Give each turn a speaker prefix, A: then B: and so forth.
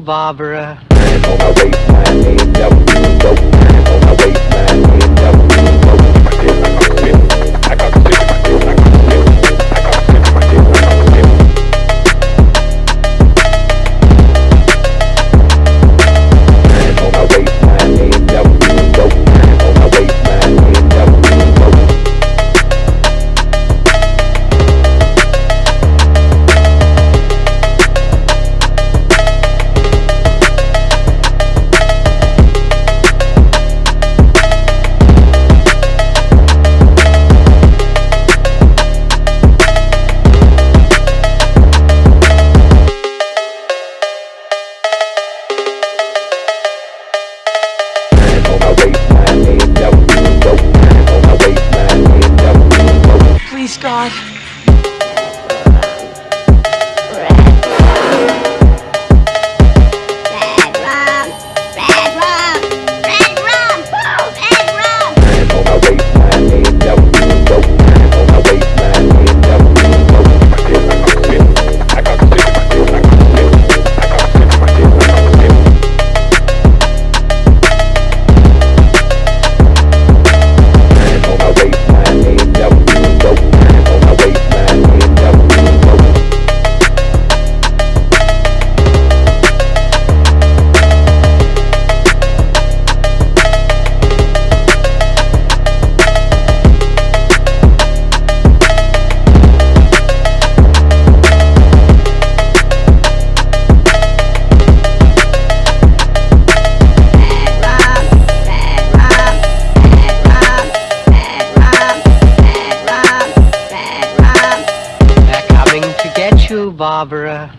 A: Barbara. Barbara.